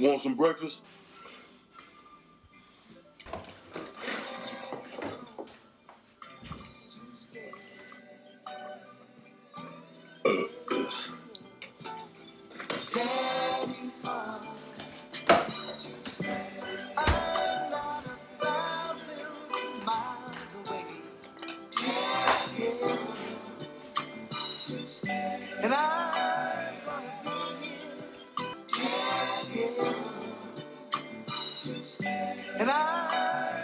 Want some breakfast? Daddy's home. And I